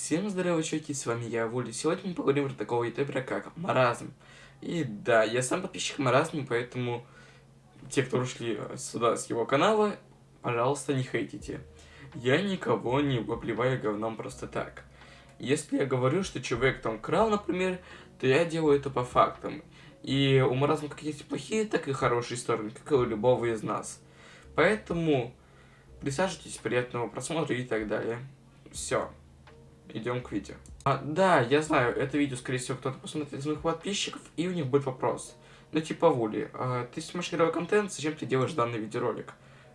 Всем здорово, чуваки, с вами я, Вули. Сегодня мы поговорим про такого ютубера, как Маразм. И да, я сам подписчик Маразма, поэтому те, кто ушли сюда с его канала, пожалуйста, не хейтите. Я никого не обливаю говном просто так. Если я говорю, что человек там крал, например, то я делаю это по фактам. И у Маразма как есть плохие, так и хорошие стороны, как и у любого из нас. Поэтому присаживайтесь, приятного просмотра и так далее. Все идем к видео. А, да, я знаю, это видео, скорее всего, кто-то посмотрит из моих подписчиков, и у них будет вопрос. Ну, типа, Вули, а, ты снимаешь игровой контент, зачем ты делаешь данный видеоролик?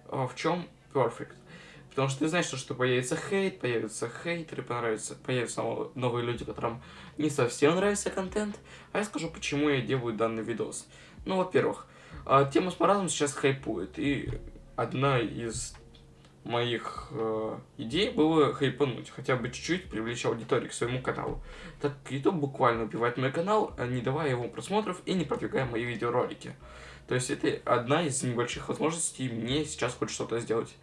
А, в чем perfect? Потому что ты знаешь, что, что появится хейт, появятся хейтеры, понравится, появятся новые люди, которым не совсем нравится контент. А я скажу, почему я делаю данный видос. Ну, во-первых, а, тема с маразмом сейчас хайпует, и одна из моих э, идей было хайпануть, хотя бы чуть-чуть привлечь аудиторию к своему каналу. Так YouTube буквально убивает мой канал, э, не давая ему просмотров и не продвигая мои видеоролики. То есть это одна из небольших возможностей мне сейчас хоть что-то сделать.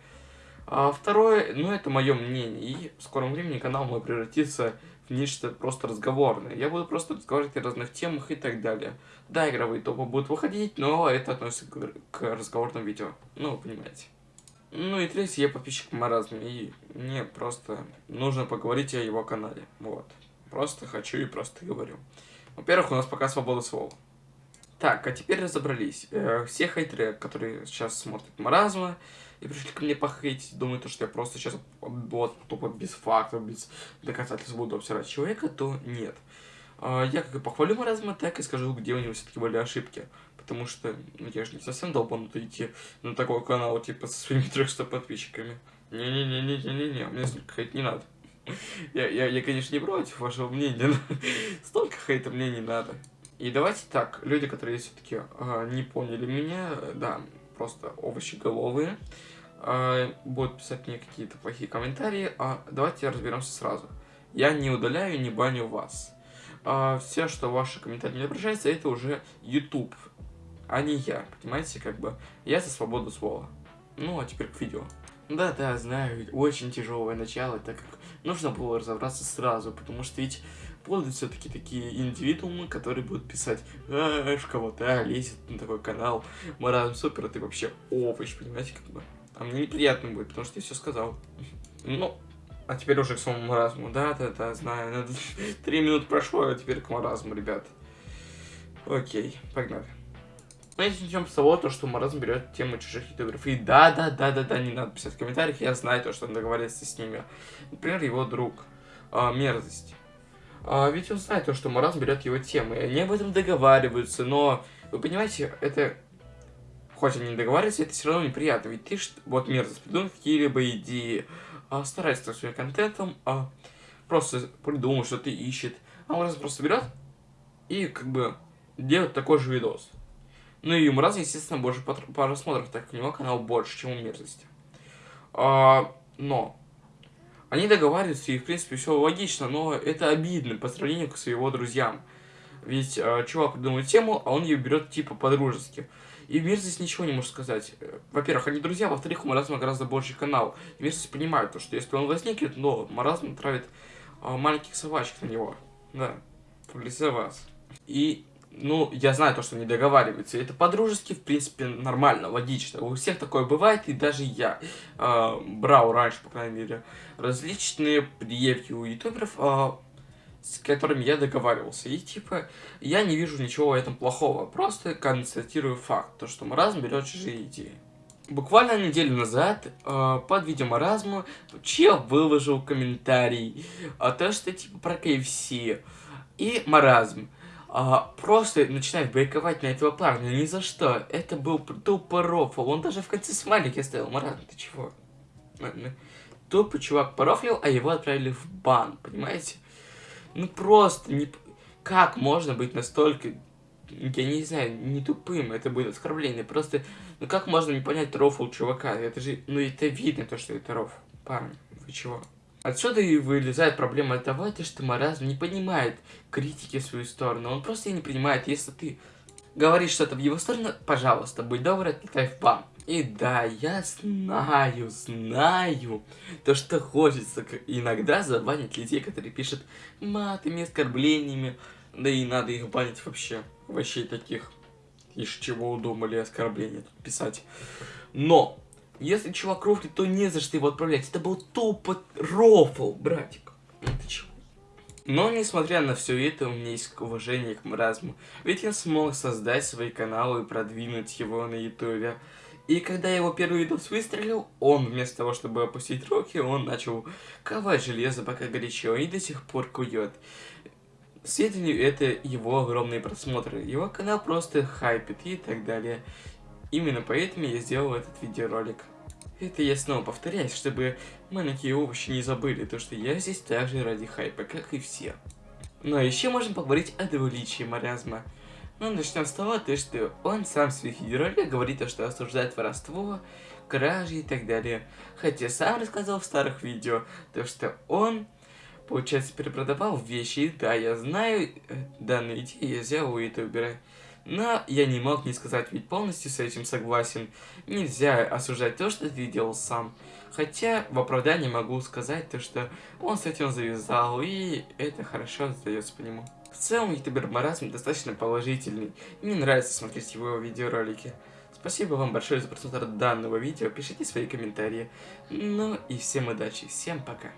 А второе, ну это мое мнение, и в скором времени канал мой превратится в нечто просто разговорное. Я буду просто разговаривать о разных темах и так далее. Да, игровые топы будут выходить, но это относится к разговорным видео. Ну, вы понимаете. Ну и третий, я подписчик маразме, и мне просто нужно поговорить о его канале. Вот. Просто хочу и просто говорю. Во-первых, у нас пока свобода слова. Так, а теперь разобрались. Э, все хейтеры, которые сейчас смотрят маразма, и пришли ко мне похейтить, думают, что я просто сейчас вот тупо без фактов, без доказательств буду обсирать человека, то нет. Э, я как и похвалю маразма, так и скажу, где у него все-таки были ошибки потому что ну, я же не совсем долбанутый идти на такой канал, типа, со своими 300 подписчиками. Не-не-не-не-не-не, мне столько хейт не надо. Я, я, я, конечно, не против вашего мнения, но столько хейта мне не надо. И давайте так, люди, которые все-таки э, а, не поняли меня, да, просто овощи головые, э, будут писать мне какие-то плохие комментарии, а давайте разберемся сразу. Я не удаляю, не баню вас. Э, все, что ваши комментарии не отображаются, это уже YouTube а не я, понимаете, как бы, я за свободу слова. Ну, а теперь к видео. Да-да, знаю, очень тяжелое начало, так как нужно было разобраться сразу, потому что ведь будут все-таки такие индивидуумы, которые будут писать, а, кого-то лезет на такой канал, Маразм супер, а ты вообще овощ, понимаете, как бы. А мне неприятно будет, потому что я все сказал. Ну, а теперь уже к самому маразму. Да-да-да, знаю. Три минуты прошло, а теперь к маразму, ребят. Окей, погнали. Знаете, начнем с того, то, что Маразм берет тему чужих ютуберов. И да, да, да, да, да, не надо писать в комментариях, я знаю то, что он договорился с ними. Например, его друг. А, мерзость. А, ведь он знает то, что Маразм берет его темы, они об этом договариваются, но, вы понимаете, это... Хоть они не договариваются, это все равно неприятно, ведь ты, вот мерзость, придумал какие-либо идеи, а, старается своим контентом, а, просто придумал, что ты ищет, а Маразм просто берет и, как бы, делает такой же видос. Ну и ему раз, естественно, больше просмотров, так как у него канал больше, чем у мерзости. А, но они договариваются, и в принципе все логично, но это обидно по сравнению с его друзьям. Ведь а, чувак придумывает тему, а он ее берет типа по-дружески. И Мерзость ничего не может сказать. Во-первых, они друзья, во-вторых, у Маразма гораздо больше канал. И Мерзость понимает, то, что если он возникнет, но Маразм травит а, маленьких собачек на него. Да, для вас. И ну, я знаю то, что не договариваются. Это по-дружески, в принципе, нормально, логично. У всех такое бывает, и даже я э, брал раньше, по крайней мере, различные предъявки у ютуберов, э, с которыми я договаривался. И, типа, я не вижу ничего в этом плохого. Просто констатирую факт, то, что Маразм берет чужие идеи. Буквально неделю назад э, под видео Маразму чел выложил комментарий, о том, что, типа, про KFC и Маразм а, просто начинает брейковать на этого парня ни за что. Это был тупо рофл. Он даже в конце смайлики оставил. Маран, ты чего? Тупо чувак порофлил, а его отправили в бан, понимаете? Ну просто не... Как можно быть настолько... Я не знаю, не тупым, это будет оскорбление. Просто, ну как можно не понять рофл чувака? Это же, ну это видно, то, что это рофл. Парни, вы чего? Отсюда и вылезает проблема того, что маразм не понимает критики в свою сторону. Он просто не принимает. Если ты говоришь что-то в его сторону, пожалуйста, будь добр, отлетай в бан. И да, я знаю, знаю, то, что хочется иногда забанить людей, которые пишут матами, оскорблениями, да и надо их банить вообще, вообще таких, из чего удумали оскорбления тут писать. Но, если чувак рофлит, то не за что его отправлять, это был тупо рофл, братик. Ты чего? Но, несмотря на все это, у меня есть уважение к маразму, ведь я смог создать свои каналы и продвинуть его на ютубе. И когда его первый видос выстрелил, он вместо того, чтобы опустить руки, он начал ковать железо пока горячо и до сих пор кует. Сведению это его огромные просмотры, его канал просто хайпит и так далее. Именно поэтому я сделал этот видеоролик. Это я снова повторяюсь, чтобы маленькие овощи не забыли, то что я здесь также ради хайпа, как и все. Но еще можем поговорить о двуличии маразма. Ну, начнем с того, то, что он сам в своих видеороликах говорит, то, что осуждает воровство, кражи и так далее. Хотя сам рассказал в старых видео, то, что он, получается, перепродавал вещи. Да, я знаю, э, данную идею я взял у ютубера. Но я не мог не сказать, ведь полностью с этим согласен. Нельзя осуждать то, что ты делал сам. Хотя в оправдании могу сказать то, что он с этим завязал, и это хорошо сдается по нему. В целом, ютубер Маразм достаточно положительный, мне нравится смотреть его видеоролики. Спасибо вам большое за просмотр данного видео, пишите свои комментарии. Ну и всем удачи, всем пока.